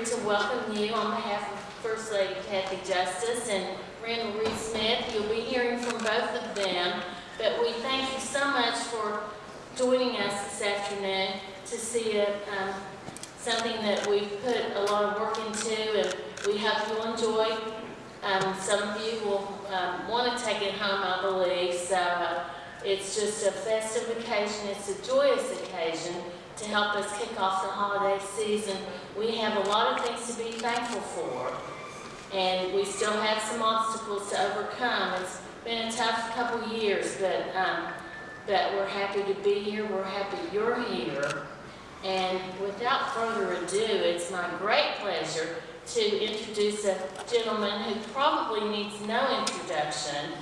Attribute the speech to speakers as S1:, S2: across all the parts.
S1: here to welcome you on behalf of First Lady Cathy Justice and Randall Reid-Smith. You'll be hearing from both of them, but we thank you so much for joining us this afternoon to see a, um, something that we've put a lot of work into, and we hope you'll enjoy. Um, some of you will um, want to take it home, I believe, so uh, it's just a festive occasion, it's a joyous occasion to help us kick off the holiday season. We have a lot of things to be thankful for, and we still have some obstacles to overcome. It's been a tough couple years, but, um, but we're happy to be here, we're happy you're here. And without further ado, it's my great pleasure to introduce a gentleman who probably needs no introduction.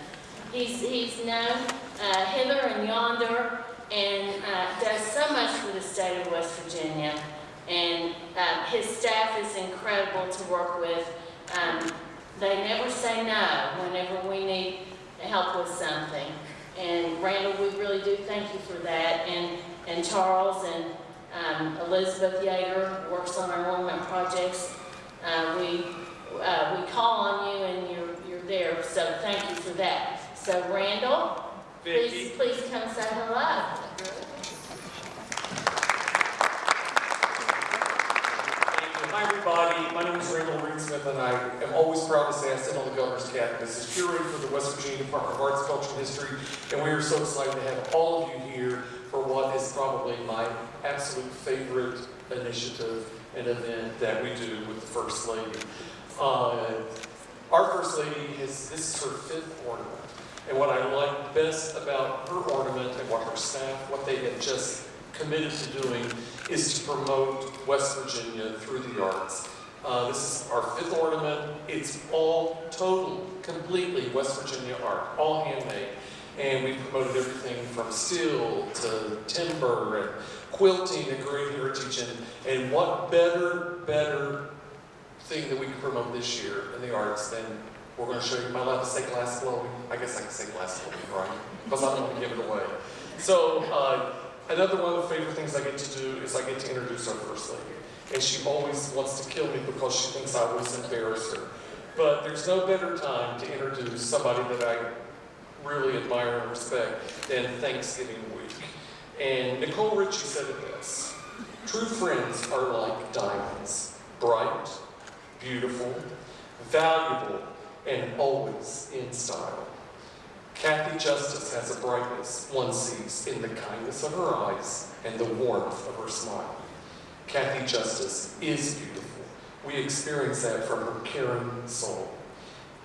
S1: He's, he's known uh, hither and yonder and uh, does so much for the state West Virginia. And uh, his staff is incredible to work with. Um, they never say no whenever we need help with something. And Randall, we really do thank you for that. And, and Charles and um, Elizabeth Yeager works on our ornament projects. Uh, we, uh, we call on you and you're, you're there, so thank you for that. So Randall, please, please come say hello.
S2: Everybody. My name is Randall Reid-Smith, and I am always proud to say I sit on the governor's cabinet. Is curator for the West Virginia Department of Arts, Culture, and History, and we are so excited to have all of you here for what is probably my absolute favorite initiative and event that we do with the First Lady. Uh, our First Lady has, this is her fifth ornament. And what I like best about her ornament and what her staff, what they have just committed to doing is to promote West Virginia through the arts. Uh, this is our fifth ornament. It's all total, completely West Virginia art, all handmade. And we promoted everything from steel to timber and quilting and great heritage. And, and what better, better thing that we can promote this year in the arts than we're going to show you. Am I to say glass blowing? I guess I can say glass blowing, right? Because I don't want to give it away. So, uh, another one of the favorite things I get to do is I get to introduce our First Lady. And she always wants to kill me because she thinks I always embarrass her. But there's no better time to introduce somebody that I really admire and respect than Thanksgiving week. And Nicole Richie said it best. True friends are like diamonds, bright, beautiful, valuable, and always in style. Cathy Justice has a brightness one sees in the kindness of her eyes and the warmth of her smile. Cathy Justice is beautiful. We experience that from her caring soul.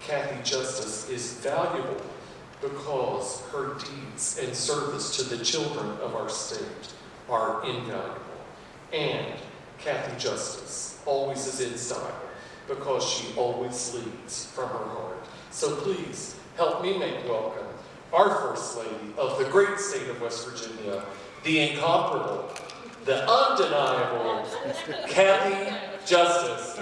S2: Cathy Justice is valuable because her deeds and service to the children of our state are invaluable. And Cathy Justice always is in style because she always leads from her heart. So please help me make welcome our First Lady of the great state of West Virginia, the incomparable, the undeniable Cathy Justice.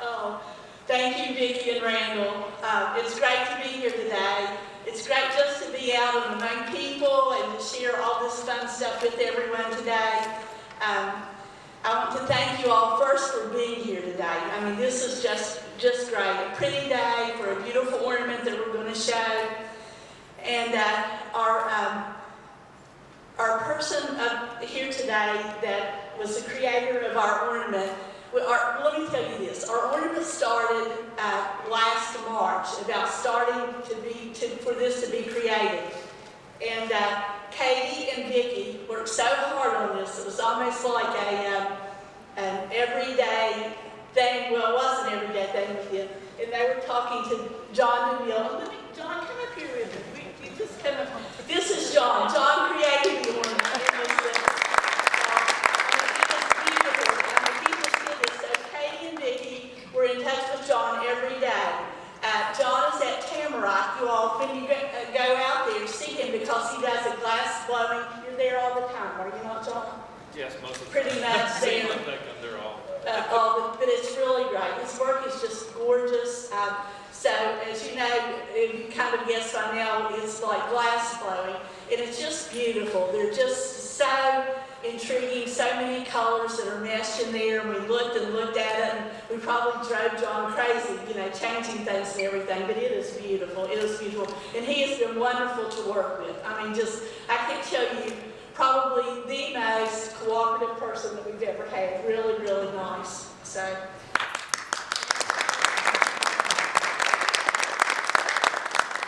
S3: Oh, thank you, Vicki and Randall. Uh, it's great to be here today. It's great just to be out among people and to share all this fun stuff with everyone today. Um, I want to thank you all first for being here today. I mean, this is just, just great. A pretty day for a beautiful ornament that we're going to show. And uh, our, um, our person up here today that was the creator of our ornament our, let me tell you this. Our ornament started uh, last March, about starting to be, to, for this to be created. And uh, Katie and Vicki worked so hard on this. It was almost like a, um, an everyday thing. Well, it was an everyday thing with you. And they were talking to John DeMille. Let me, John, come up here with me. You just come up. This is John. John created the ornament. It was, uh, Katie and Vicki were in touch with John every day. Uh, John is at Tamarack. You all, when you go, uh, go out there, see him because he does a glass blowing. You're there all the time, are you not, John?
S4: Yes, most of the
S3: Pretty much
S4: Seems
S3: there.
S4: like that, they're all.
S3: Uh, all the, but it's really great. His work is just gorgeous. Um, so, as you know, know, kind of guessed by now, it's like glass blowing, and it's just beautiful. They're just so intriguing, so many colors that are meshed in there, and we looked and looked at it, and we probably drove John crazy, you know, changing things and everything, but it is beautiful, it is beautiful. And he has been wonderful to work with. I mean, just, I can tell you, probably the most cooperative person that we've ever had, really, really nice, so.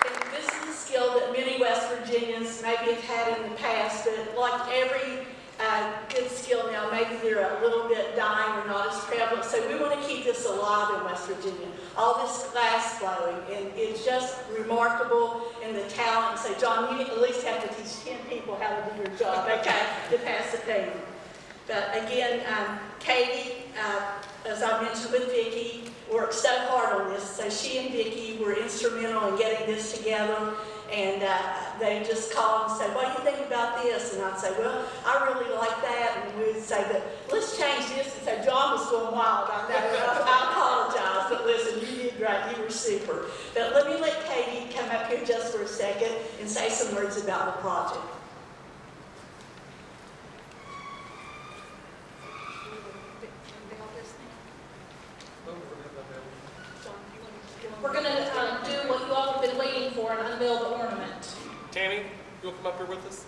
S3: And this is a skill that many West Virginians maybe have had in the past, but like every uh, good skill now, maybe they're a little bit dying or not as prevalent. So we want to keep this alive in West Virginia. All this glass blowing, and it's just remarkable in the talent. So John, you at least have to teach 10 people how to do your job, okay, to pass the thing. But again, um, Katie, uh, as I mentioned with Vicki, worked so hard on this. So she and Vicki were instrumental in getting this together. And uh, they just call and say, what do you think about this? And I'd say, well, I really like that. And we'd say, but let's change this. And so John was going wild. I I apologize, but listen, you did great. You were super. But let me let Katie come up here just for a second and say some words about the project.
S5: We're gonna um, do what you all have been waiting for and unveil the ornament.
S2: Tammy, you want to come up here with us?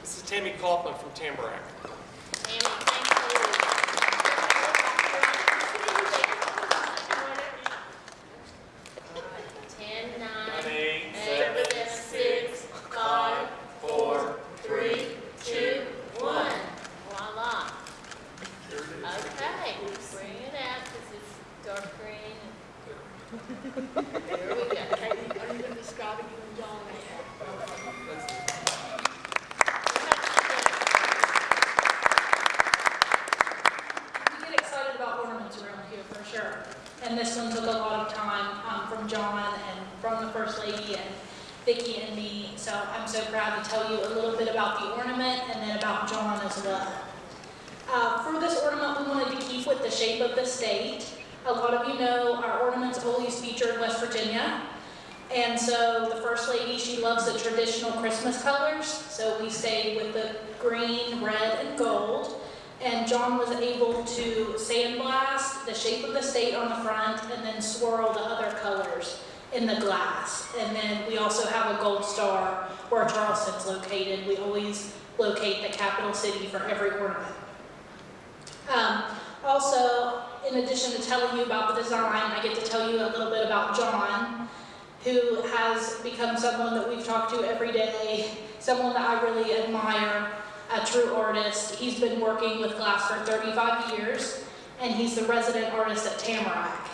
S2: This is Tammy Kaufman from Tamarack.
S1: Tammy, thank you. Ten, nine,
S2: Eight,
S1: eight, seven, six, five, four, three, two, one. Voila.
S2: Here it is.
S1: Okay, bring it out because it's dark green. There we go.
S3: Katie, are you going to describe it, you and John?
S5: We get excited about ornaments around here for sure. And this one took a lot of time um, from John and from the First Lady and Vicki and me. So To tell you a little bit about the ornament and then about John as well. Uh, For this ornament, we wanted to keep with the shape of the state. A lot of you know our ornaments always feature West Virginia. And so the First Lady, she loves the traditional Christmas colors. So we stayed with the green, red, and gold. And John was able to sandblast the shape of the state on the front and then swirl the other colors in the glass. And then we also have a gold star where Charleston's located. We always locate the capital city for every ornament. Um, also, in addition to telling you about the design, I get to tell you a little bit about John, who has become someone that we've talked to every day, someone that I really admire, a true artist. He's been working with glass for 35 years, and he's the resident artist at Tamarack.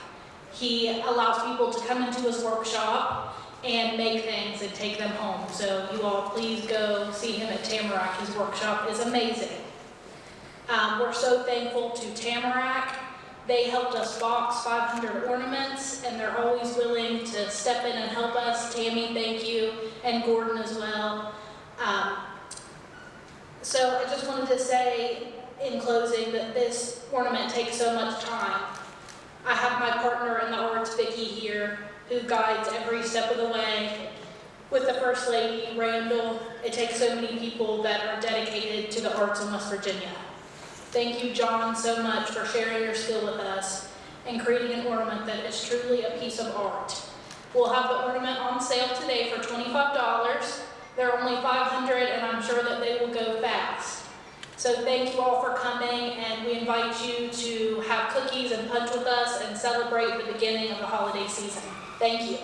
S5: He allows people to come into his workshop and make things and take them home. So you all please go see him at Tamarack. His workshop is amazing. Um, we're so thankful to Tamarack. They helped us box 500 ornaments, and they're always willing to step in and help us. Tammy, thank you, and Gordon as well. Um, so I just wanted to say in closing that this ornament takes so much time. I have my partner in the arts, Vicki, here, who guides every step of the way. With the First Lady, Randall, it takes so many people that are dedicated to the arts in West Virginia. Thank you, John, so much for sharing your skill with us and creating an ornament that is truly a piece of art. We'll have the ornament on sale today for $25. There are only 500 and I'm sure that they will go fast. So thank you all for coming and we invite you to have cookies and punch with us and celebrate the beginning of the holiday season. Thank you.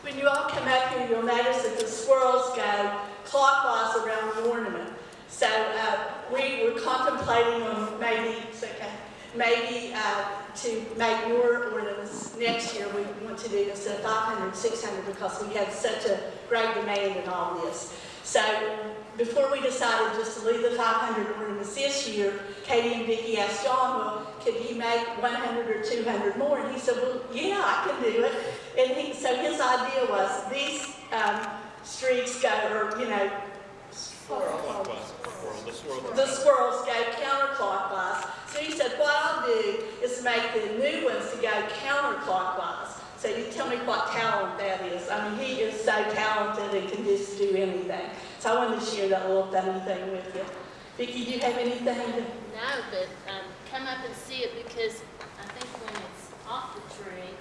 S3: When you all come up here, you'll notice that the swirls go clockwise around the ornament. So uh, we were contemplating on maybe, okay, maybe uh, to make more ornaments next year. We want to do this at 500, 600 because we had such a great demand in all this. So before we decided just to leave the 500 ornaments this year, Katie and Vicki asked John, well, could he make 100 or 200 more? And he said, well, yeah, I can do it. And he, so his idea was these um, streaks go, or, you know,
S4: the
S3: the swirls go counterclockwise. So he said, what I'll do is make the new ones to go counterclockwise. So you tell me what talent that is. I mean, he is so talented and can just do anything. So I wanted to share that little funny thing with you. Vicki, do you have anything to?
S1: No, but, um, come up and see it because I think when it's off the tree,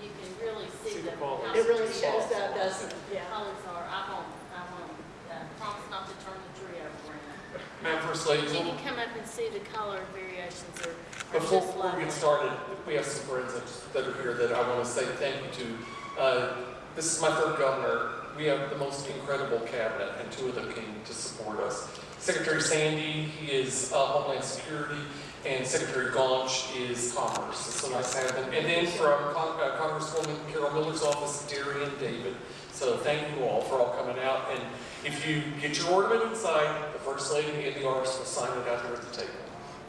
S1: you can really see
S2: See
S1: the.
S2: the ball.
S3: It really shows up, doesn't it? Yeah.
S1: Colors are, I won't, I won't, uh, promise not to turn the tree over around.
S2: Madam First Lady,
S1: But you can come up and see the color variations are, are
S2: Before, we get started, we have some friends that- that are here that I want to say thank you to. Uh, This is my third governor. We have the most incredible cabinet, and two of them came to support us. Secretary Sandy, he is uh, Homeland Security, and Secretary Gaunch is Commerce. It's so nice to have them. And then from Con- uh, Congresswoman Carol Miller's office, Darian David. So thank you all for all coming out. And if you get your ornament inside, the First Lady and the artist will sign it out there at the table.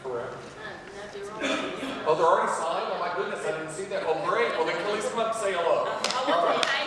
S2: Correct?
S1: Uh.
S2: Oh, they're already signed? Oh my goodness, I didn't see that. Oh, great. Well, then please come up and say hello.